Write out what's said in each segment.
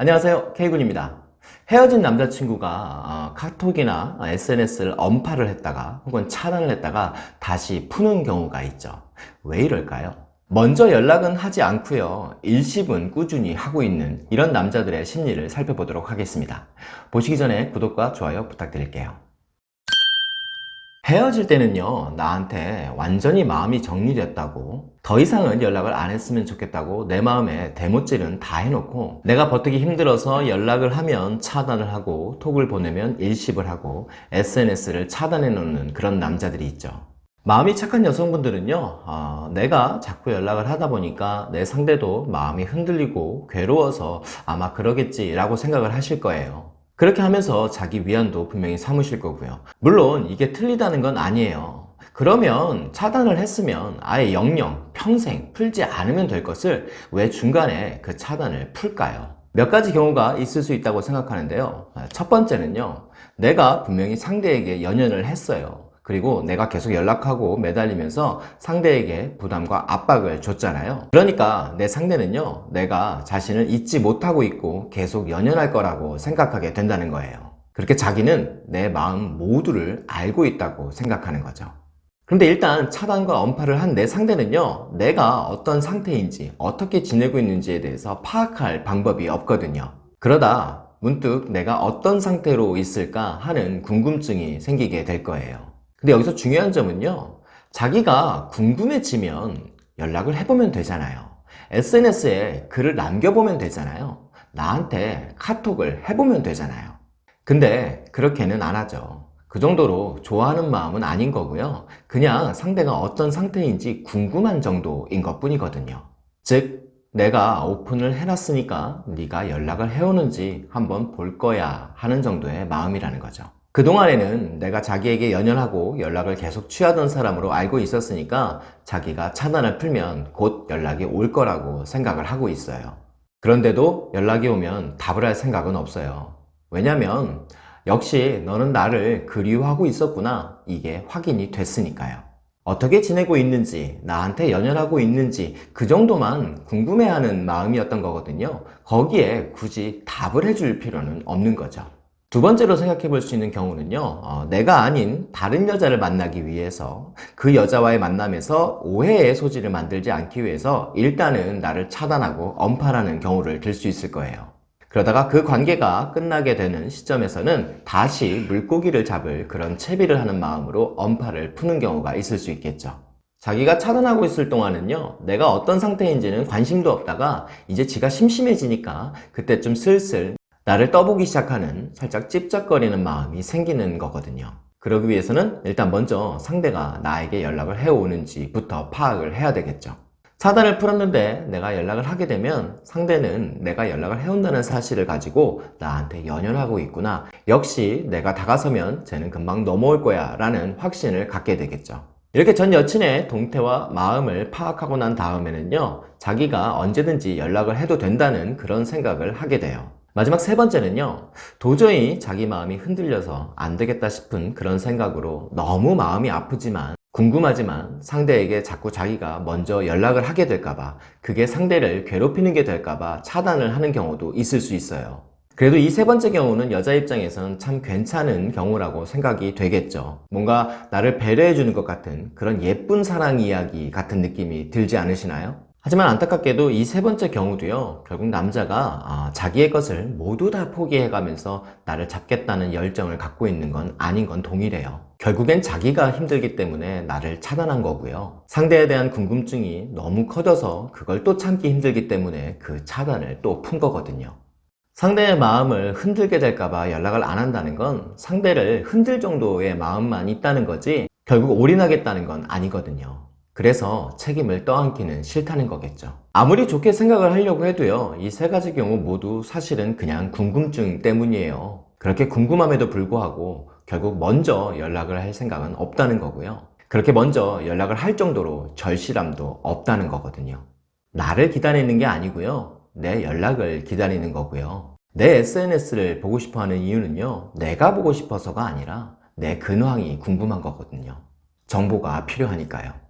안녕하세요. K군입니다. 헤어진 남자친구가 어, 카톡이나 SNS를 언팔을 했다가 혹은 차단을 했다가 다시 푸는 경우가 있죠. 왜 이럴까요? 먼저 연락은 하지 않고요. 일십은 꾸준히 하고 있는 이런 남자들의 심리를 살펴보도록 하겠습니다. 보시기 전에 구독과 좋아요 부탁드릴게요 헤어질 때는요 나한테 완전히 마음이 정리됐다고 더 이상은 연락을 안 했으면 좋겠다고 내 마음에 대못질은 다 해놓고 내가 버티기 힘들어서 연락을 하면 차단을 하고 톡을 보내면 일십을 하고 SNS를 차단해 놓는 그런 남자들이 있죠. 마음이 착한 여성분들은요 어, 내가 자꾸 연락을 하다 보니까 내 상대도 마음이 흔들리고 괴로워서 아마 그러겠지 라고 생각을 하실 거예요 그렇게 하면서 자기 위안도 분명히 삼으실 거고요. 물론 이게 틀리다는 건 아니에요. 그러면 차단을 했으면 아예 영영 평생 풀지 않으면 될 것을 왜 중간에 그 차단을 풀까요? 몇 가지 경우가 있을 수 있다고 생각하는데요. 첫 번째는요. 내가 분명히 상대에게 연연을 했어요 그리고 내가 계속 연락하고 매달리면서 상대에게 부담과 압박을 줬잖아요. 그러니까 내 상대는요 내가 자신을 잊지 못하고 있고 계속 연연할 거라고 생각하게 된다는 거예요. 그렇게 자기는 내 마음 모두를 알고 있다고 생각하는 거죠. 그런데 일단 차단과 언팔을 한 내 상대는요 내가 어떤 상태인지 어떻게 지내고 있는지에 대해서 파악할 방법이 없거든요. 그러다 문득 내가 어떤 상태로 있을까 하는 궁금증이 생기게 될 거예요 근데 여기서 중요한 점은요 자기가 궁금해지면 연락을 해보면 되잖아요. SNS에 글을 남겨보면 되잖아요. 나한테 카톡을 해보면 되잖아요. 근데 그렇게는 안 하죠. 그 정도로 좋아하는 마음은 아닌 거고요. 그냥 상대가 어떤 상태인지 궁금한 정도인 것 뿐이거든요. 즉 내가 오픈을 해놨으니까 네가 연락을 해오는지 한번 볼 거야 하는 정도의 마음이라는 거죠 그동안에는 내가 자기에게 연연하고 연락을 계속 취하던 사람으로 알고 있었으니까 자기가 차단을 풀면 곧 연락이 올 거라고 생각을 하고 있어요. 그런데도 연락이 오면 답을 할 생각은 없어요. 왜냐면 역시 너는 나를 그리워하고 있었구나. 이게 확인이 됐으니까요. 어떻게 지내고 있는지 나한테 연연하고 있는지 그 정도만 궁금해하는 마음이었던 거거든요. 거기에 굳이 답을 해줄 필요는 없는 거죠 두 번째로 생각해 볼 수 있는 경우는요 어, 내가 아닌 다른 여자를 만나기 위해서 그 여자와의 만남에서 오해의 소지를 만들지 않기 위해서 일단은 나를 차단하고 언팔하는 경우를 들 수 있을 거예요. 그러다가 그 관계가 끝나게 되는 시점에서는 다시 물고기를 잡을 그런 채비를 하는 마음으로 언팔을 푸는 경우가 있을 수 있겠죠. 자기가 차단하고 있을 동안은요 내가 어떤 상태인지는 관심도 없다가 이제 지가 심심해지니까 그때쯤 슬슬 나를 떠보기 시작하는 살짝 찝쩍거리는 마음이 생기는 거거든요. 그러기 위해서는 일단 먼저 상대가 나에게 연락을 해오는지 부터 파악을 해야 되겠죠. 차단을 풀었는데 내가 연락을 하게 되면 상대는 내가 연락을 해온다는 사실을 가지고 나한테 연연하고 있구나. 역시 내가 다가서면 쟤는 금방 넘어올 거야 라는 확신을 갖게 되겠죠. 이렇게 전 여친의 동태와 마음을 파악하고 난 다음에는요 자기가 언제든지 연락을 해도 된다는 그런 생각을 하게 돼요 마지막 세 번째는요 도저히 자기 마음이 흔들려서 안 되겠다 싶은 그런 생각으로 너무 마음이 아프지만 궁금하지만 상대에게 자꾸 자기가 먼저 연락을 하게 될까봐 그게 상대를 괴롭히는 게 될까봐 차단을 하는 경우도 있을 수 있어요 그래도 이 세 번째 경우는 여자 입장에선 참 괜찮은 경우라고 생각이 되겠죠 뭔가 나를 배려해 주는 것 같은 그런 예쁜 사랑 이야기 같은 느낌이 들지 않으시나요? 하지만 안타깝게도 이 세 번째 경우도요 결국 남자가 아, 자기의 것을 모두 다 포기해가면서 나를 잡겠다는 열정을 갖고 있는 건 아닌 건 동일해요. 결국엔 자기가 힘들기 때문에 나를 차단한 거고요. 상대에 대한 궁금증이 너무 커져서 그걸 또 참기 힘들기 때문에 그 차단을 또 푼 거거든요. 상대의 마음을 흔들게 될까봐 연락을 안 한다는 건 상대를 흔들 정도의 마음만 있다는 거지 결국 올인하겠다는 건 아니거든요 그래서 책임을 떠안기는 싫다는 거겠죠. 아무리 좋게 생각을 하려고 해도요 이 세 가지 경우 모두 사실은 그냥 궁금증 때문이에요. 그렇게 궁금함에도 불구하고 결국 먼저 연락을 할 생각은 없다는 거고요. 그렇게 먼저 연락을 할 정도로 절실함도 없다는 거거든요. 나를 기다리는 게 아니고요 내 연락을 기다리는 거고요. 내 SNS를 보고 싶어 하는 이유는요 내가 보고 싶어서가 아니라 내 근황이 궁금한 거거든요. 정보가 필요하니까요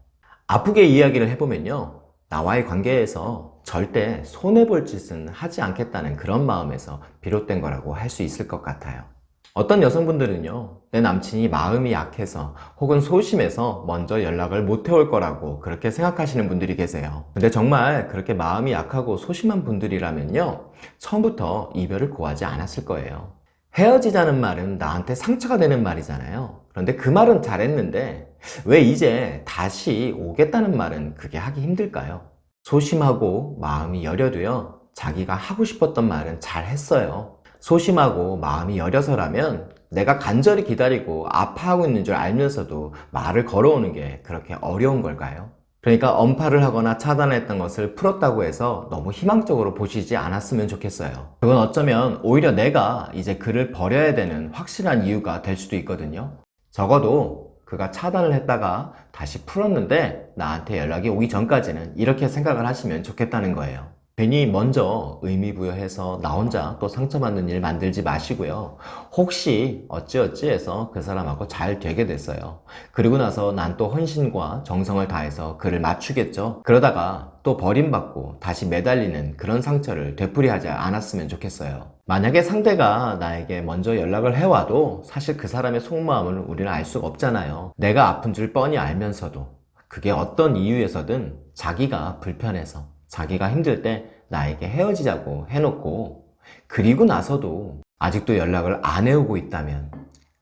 아프게 이야기를 해보면요 나와의 관계에서 절대 손해볼 짓은 하지 않겠다는 그런 마음에서 비롯된 거라고 할 수 있을 것 같아요. 어떤 여성분들은요, 내 남친이 마음이 약해서 혹은 소심해서 먼저 연락을 못 해올 거라고 그렇게 생각하시는 분들이 계세요. 근데 정말 그렇게 마음이 약하고 소심한 분들이라면요, 처음부터 이별을 고하지 않았을 거예요. 헤어지자는 말은 나한테 상처가 되는 말이잖아요. 그런데 그 말은 잘했는데 왜 이제 다시 오겠다는 말은 그게 하기 힘들까요? 소심하고 마음이 여려도요, 자기가 하고 싶었던 말은 잘 했어요. 소심하고 마음이 여려서라면 내가 간절히 기다리고 아파하고 있는 줄 알면서도 말을 걸어오는 게 그렇게 어려운 걸까요? 그러니까 언팔을 하거나 차단했던 것을 풀었다고 해서 너무 희망적으로 보시지 않았으면 좋겠어요. 그건 어쩌면 오히려 내가 이제 그를 버려야 되는 확실한 이유가 될 수도 있거든요. 적어도 그가 차단을 했다가 다시 풀었는데 나한테 연락이 오기 전까지는 이렇게 생각을 하시면 좋겠다는 거예요. 괜히 먼저 의미부여해서 나 혼자 또 상처받는 일 만들지 마시고요. 혹시 어찌어찌 해서 그 사람하고 잘 되게 됐어요. 그리고 나서 난 또 헌신과 정성을 다해서 그를 맞추겠죠. 그러다가 또 버림받고 다시 매달리는 그런 상처를 되풀이하지 않았으면 좋겠어요. 만약에 상대가 나에게 먼저 연락을 해와도 사실 그 사람의 속마음을 우리는 알 수가 없잖아요. 내가 아픈 줄 뻔히 알면서도 그게 어떤 이유에서든 자기가 불편해서 자기가 힘들 때 나에게 헤어지자고 해놓고 그리고 나서도 아직도 연락을 안 해오고 있다면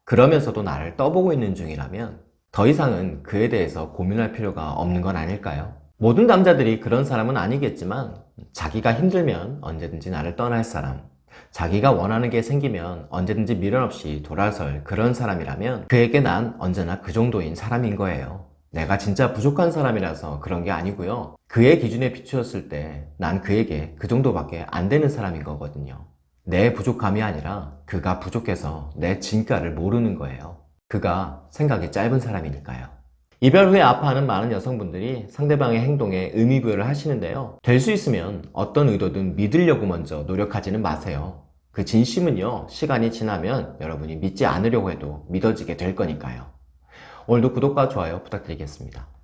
그러면서도 나를 떠보고 있는 중이라면 더 이상은 그에 대해서 고민할 필요가 없는 건 아닐까요? 모든 남자들이 그런 사람은 아니겠지만 자기가 힘들면 언제든지 나를 떠날 사람 자기가 원하는 게 생기면 언제든지 미련 없이 돌아설 그런 사람이라면 그에게 난 언제나 그 정도인 사람인 거예요. 내가 진짜 부족한 사람이라서 그런 게 아니고요. 그의 기준에 비추었을 때 난 그에게 그 정도밖에 안 되는 사람인 거거든요. 내 부족함이 아니라 그가 부족해서 내 진가를 모르는 거예요. 그가 생각이 짧은 사람이니까요. 이별 후에 아파하는 많은 여성분들이 상대방의 행동에 의미부여를 하시는데요. 될 수 있으면 어떤 의도든 믿으려고 먼저 노력하지는 마세요. 그 진심은요, 시간이 지나면 여러분이 믿지 않으려고 해도 믿어지게 될 거니까요. 오늘도 구독과 좋아요 부탁드리겠습니다.